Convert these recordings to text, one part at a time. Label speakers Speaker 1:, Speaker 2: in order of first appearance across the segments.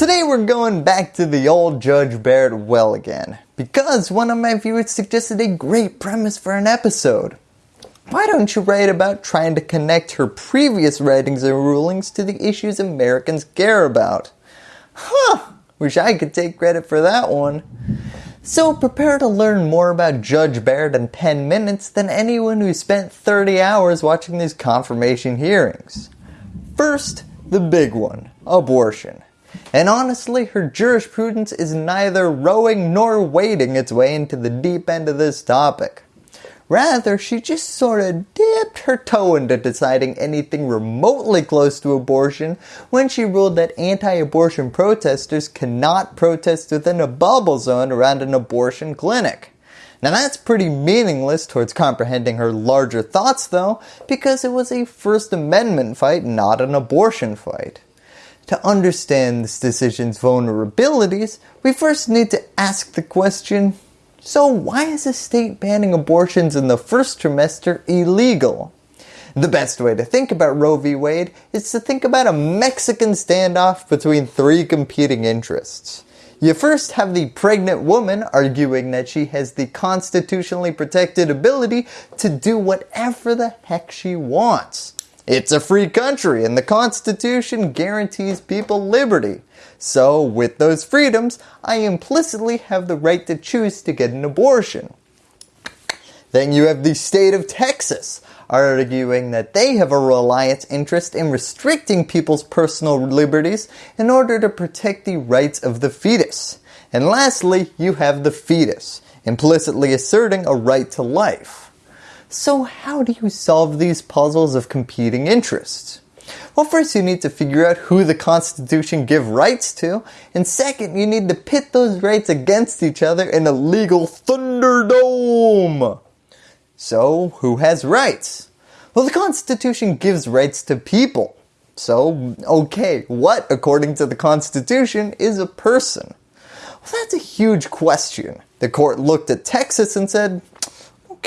Speaker 1: today we're going back to the old Judge Barrett well again, because one of my viewers suggested a great premise for an episode. Why don't you write about trying to connect her previous writings and rulings to the issues Americans care about? Huh, wish I could take credit for that one. So prepare to learn more about Judge Barrett in 10 minutes than anyone who spent 30 hours watching these confirmation hearings. First, the big one, abortion. And honestly, her jurisprudence is neither rowing nor wading its way into the deep end of this topic. Rather, she just sort of dipped her toe into deciding anything remotely close to abortion when she ruled that anti-abortion protesters cannot protest within a bubble zone around an abortion clinic. Now that's pretty meaningless towards comprehending her larger thoughts though, because it was a First Amendment fight, not an abortion fight. To understand this decision's vulnerabilities, we first need to ask the question, so why is a state banning abortions in the first trimester illegal? The best way to think about Roe v. Wade is to think about a Mexican standoff between three competing interests. You first have the pregnant woman arguing that she has the constitutionally protected ability to do whatever the heck she wants. It's a free country and the Constitution guarantees people liberty. So with those freedoms, I implicitly have the right to choose to get an abortion. Then you have the state of Texas arguing that they have a reliance interest in restricting people's personal liberties in order to protect the rights of the fetus. And lastly, you have the fetus, implicitly asserting a right to life. So how do you solve these puzzles of competing interests? Well first you need to figure out who the Constitution give rights to, and second you need to pit those rights against each other in a legal thunderdome. So who has rights? Well the Constitution gives rights to people. So okay, what according to the Constitution is a person? Well that's a huge question. The court looked at Texas and said,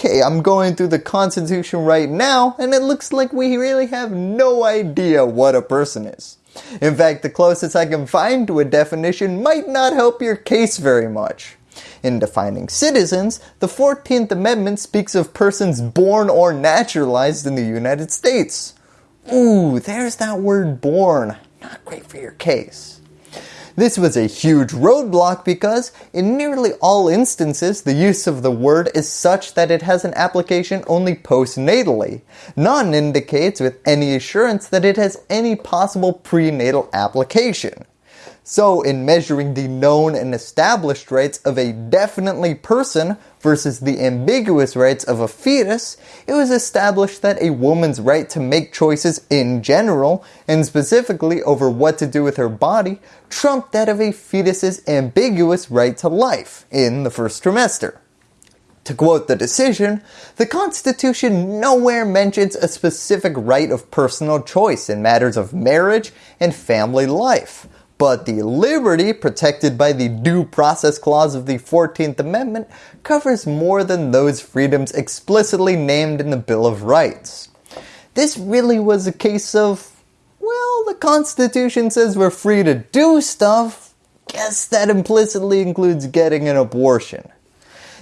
Speaker 1: okay, I'm going through the Constitution right now and it looks like we really have no idea what a person is. In fact, the closest I can find to a definition might not help your case very much. In defining citizens, the 14th Amendment speaks of persons born or naturalized in the United States. Ooh, there's that word born. Not great for your case. This was a huge roadblock because in nearly all instances the use of the word is such that it has an application only postnatally. None indicates with any assurance that it has any possible prenatal application. So in measuring the known and established rights of a definitely person versus the ambiguous rights of a fetus, it was established that a woman's right to make choices in general, and specifically over what to do with her body, trumped that of a fetus's ambiguous right to life in the first trimester. To quote the decision, the Constitution nowhere mentions a specific right of personal choice in matters of marriage and family life, but the liberty protected by the Due Process Clause of the 14th Amendment covers more than those freedoms explicitly named in the Bill of Rights. This really was a case of, well, the Constitution says we're free to do stuff, guess that implicitly includes getting an abortion.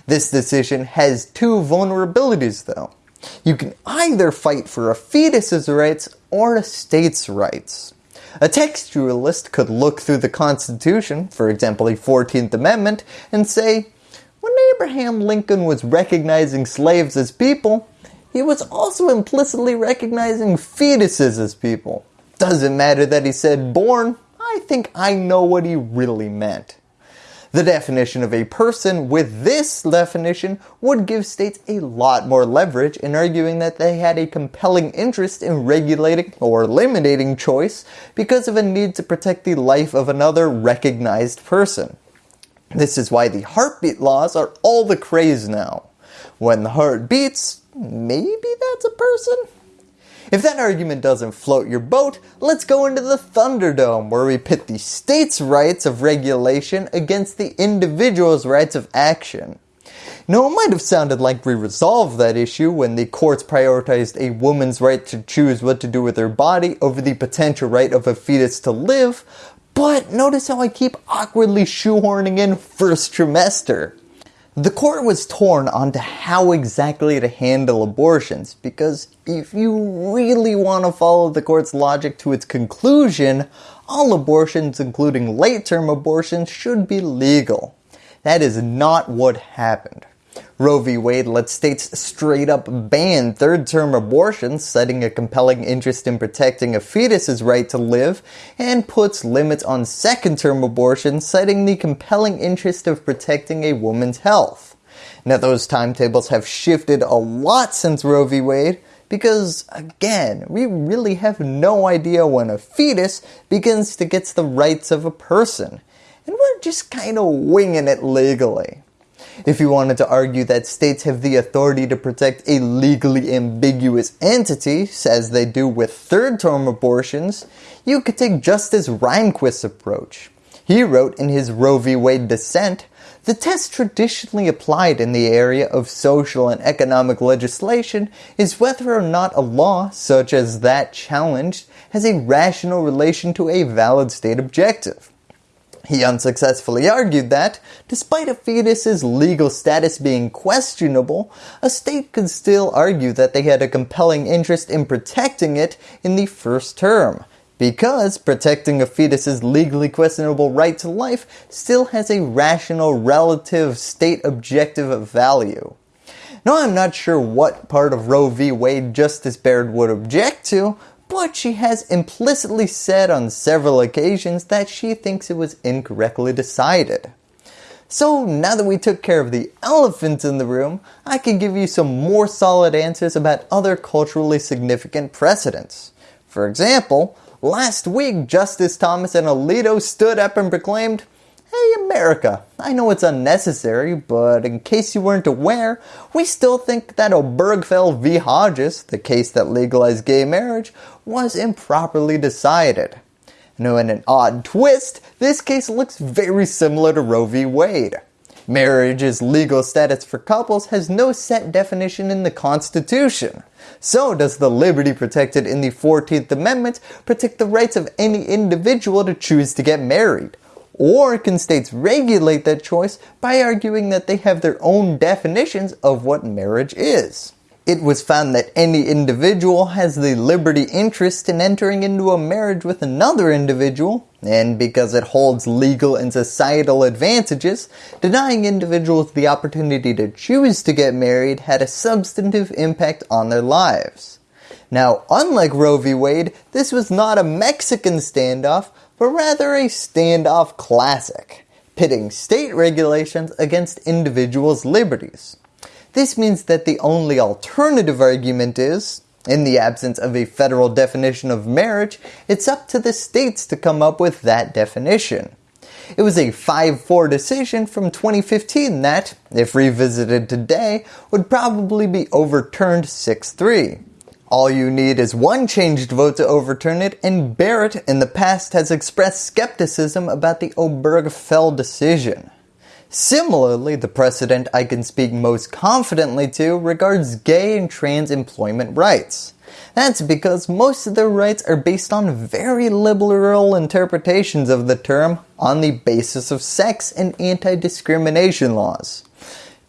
Speaker 1: This decision has two vulnerabilities though. You can either fight for a fetus's rights or a state's rights. A textualist could look through the Constitution, for example the 14th Amendment, and say, when Abraham Lincoln was recognizing slaves as people, he was also implicitly recognizing fetuses as people. Doesn't matter that he said born, I think I know what he really meant. The definition of a person with this definition would give states a lot more leverage in arguing that they had a compelling interest in regulating or eliminating choice because of a need to protect the life of another recognized person. This is why the heartbeat laws are all the craze now. When the heart beats, maybe that's a person? If that argument doesn't float your boat, let's go into the Thunderdome where we pit the state's rights of regulation against the individual's rights of action. Now it might have sounded like we resolved that issue when the courts prioritized a woman's right to choose what to do with her body over the potential right of a fetus to live, But notice how I keep awkwardly shoehorning in first trimester. The court was torn on to how exactly to handle abortions because if you really want to follow the court's logic to its conclusion, all abortions including late term abortions should be legal. That is not what happened. Roe v. Wade let states straight up ban third term abortions, citing a compelling interest in protecting a fetus's right to live, and puts limits on second term abortions, citing the compelling interest of protecting a woman's health. Now those timetables have shifted a lot since Roe v. Wade, because again, we really have no idea when a fetus begins to get the rights of a person, and we're just kind of winging it legally. If you wanted to argue that states have the authority to protect a legally ambiguous entity, as they do with third term abortions, you could take Justice Rehnquist's approach. He wrote in his Roe v. Wade dissent, the test traditionally applied in the area of social and economic legislation is whether or not a law, such as that challenged, has a rational relation to a valid state objective. He unsuccessfully argued that, despite a fetus's legal status being questionable, a state could still argue that they had a compelling interest in protecting it in the first term, because protecting a fetus's legally questionable right to life still has a rational relative state objective value. Now I'm not sure what part of Roe v. Wade Justice Barrett would object to, but she has implicitly said on several occasions that she thinks it was incorrectly decided. So now that we took care of the elephant in the room, I can give you some more solid answers about other culturally significant precedents. For example, last week Justice Thomas and Alito stood up and proclaimed, Hey America, I know it's unnecessary, but in case you weren't aware, we still think that Obergefell v. Hodges, the case that legalized gay marriage, was improperly decided. Now in an odd twist, this case looks very similar to Roe v. Wade. Marriage's legal status for couples has no set definition in the Constitution. So does the liberty protected in the 14th Amendment protect the rights of any individual to choose to get married? Or can states regulate that choice by arguing that they have their own definitions of what marriage is? It was found that any individual has the liberty interest in entering into a marriage with another individual, and because it holds legal and societal advantages, denying individuals the opportunity to choose to get married had a substantive impact on their lives. Now, unlike Roe v. Wade, this was not a Mexican standoff, but rather a standoff classic, pitting state regulations against individuals' liberties. This means that the only alternative argument is, in the absence of a federal definition of marriage, it's up to the states to come up with that definition. It was a 5-4 decision from 2015 that, if revisited today, would probably be overturned 6-3. All you need is one changed vote to overturn it and Barrett in the past has expressed skepticism about the Obergefell decision. Similarly, the precedent I can speak most confidently to regards gay and trans employment rights. That's because most of their rights are based on very liberal interpretations of the term on the basis of sex and anti-discrimination laws.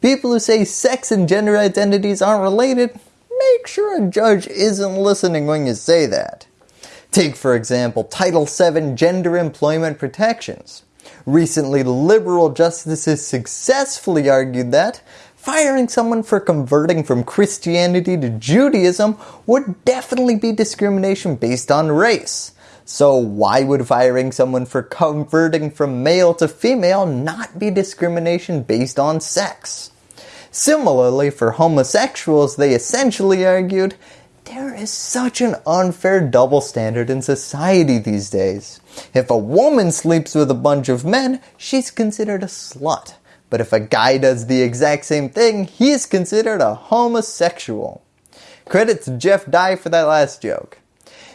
Speaker 1: People who say sex and gender identities aren't related make sure a judge isn't listening when you say that. Take for example Title VII Gender Employment Protections. Recently liberal justices successfully argued that firing someone for converting from Christianity to Judaism would definitely be discrimination based on race. So why would firing someone for converting from male to female not be discrimination based on sex? Similarly, for homosexuals, they essentially argued, there is such an unfair double standard in society these days. If a woman sleeps with a bunch of men, she's considered a slut. But if a guy does the exact same thing, he is considered a homosexual. Credit to Jeff Dye for that last joke.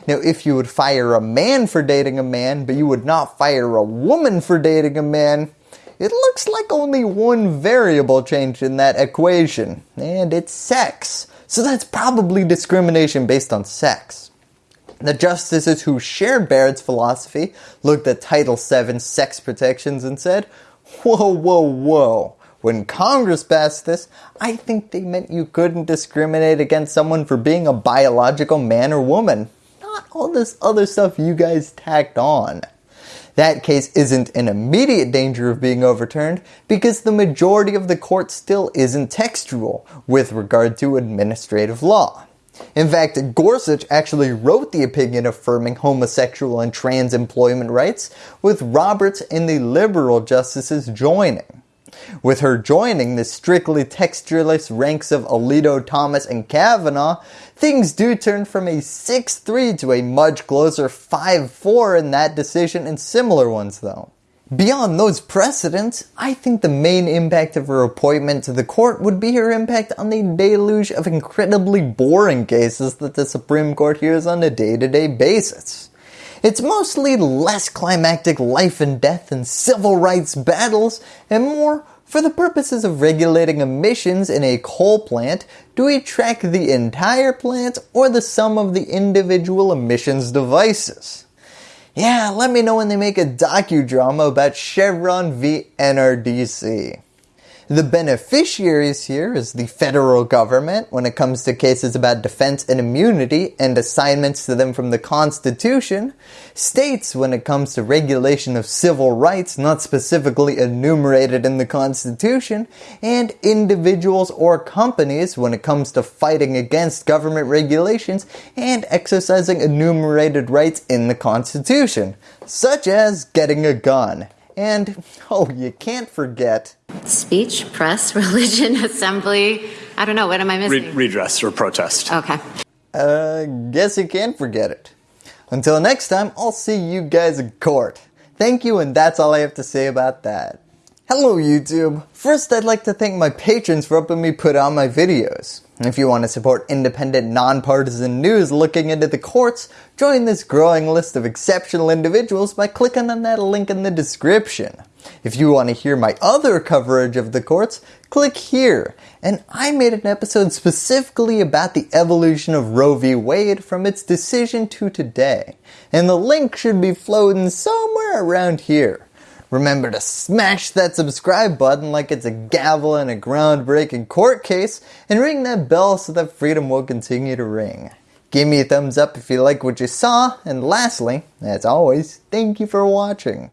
Speaker 1: Now if you would fire a man for dating a man, but you would not fire a woman for dating a man, it looks like only one variable changed in that equation, and it's sex. So that's probably discrimination based on sex. The justices who shared Barrett's philosophy looked at Title VII sex protections and said, whoa, whoa, whoa. When Congress passed this, I think they meant you couldn't discriminate against someone for being a biological man or woman. Not all this other stuff you guys tacked on. That case isn't in immediate danger of being overturned because the majority of the court still isn't textual with regard to administrative law. In fact, Gorsuch actually wrote the opinion affirming homosexual and trans employment rights with Roberts and the liberal justices joining. With her joining the strictly textualist ranks of Alito, Thomas, and Kavanaugh, things do turn from a 6-3 to a much closer 5-4 in that decision and similar ones though. Beyond those precedents, I think the main impact of her appointment to the court would be her impact on the deluge of incredibly boring cases that the Supreme Court hears on a day-to-day -day basis. It's mostly less climactic life and death and civil rights battles and more for the purposes of regulating emissions in a coal plant, do we track the entire plant or the sum of the individual emissions devices? Yeah, let me know when they make a docudrama about Chevron v NRDC. The beneficiaries here is the federal government when it comes to cases about defense and immunity and assignments to them from the Constitution, states when it comes to regulation of civil rights not specifically enumerated in the Constitution, and individuals or companies when it comes to fighting against government regulations and exercising enumerated rights in the Constitution, such as getting a gun. And, oh, you can't forget
Speaker 2: Speech, press, religion, assembly. I don't know. What am I missing?
Speaker 3: Re redress or protest.
Speaker 2: Okay.
Speaker 1: Uh, guess you can't forget it. Until next time, I'll see you guys in court. Thank you and that's all I have to say about that. Hello YouTube! First I'd like to thank my patrons for helping me put on my videos. If you want to support independent, nonpartisan news looking into the courts, join this growing list of exceptional individuals by clicking on that link in the description. If you want to hear my other coverage of the courts, click here. And I made an episode specifically about the evolution of Roe v. Wade from its decision to today. And the link should be floating somewhere around here. Remember to smash that subscribe button like it's a gavel in a groundbreaking court case and ring that bell so that freedom will continue to ring. Give me a thumbs up if you like what you saw and lastly, as always, thank you for watching.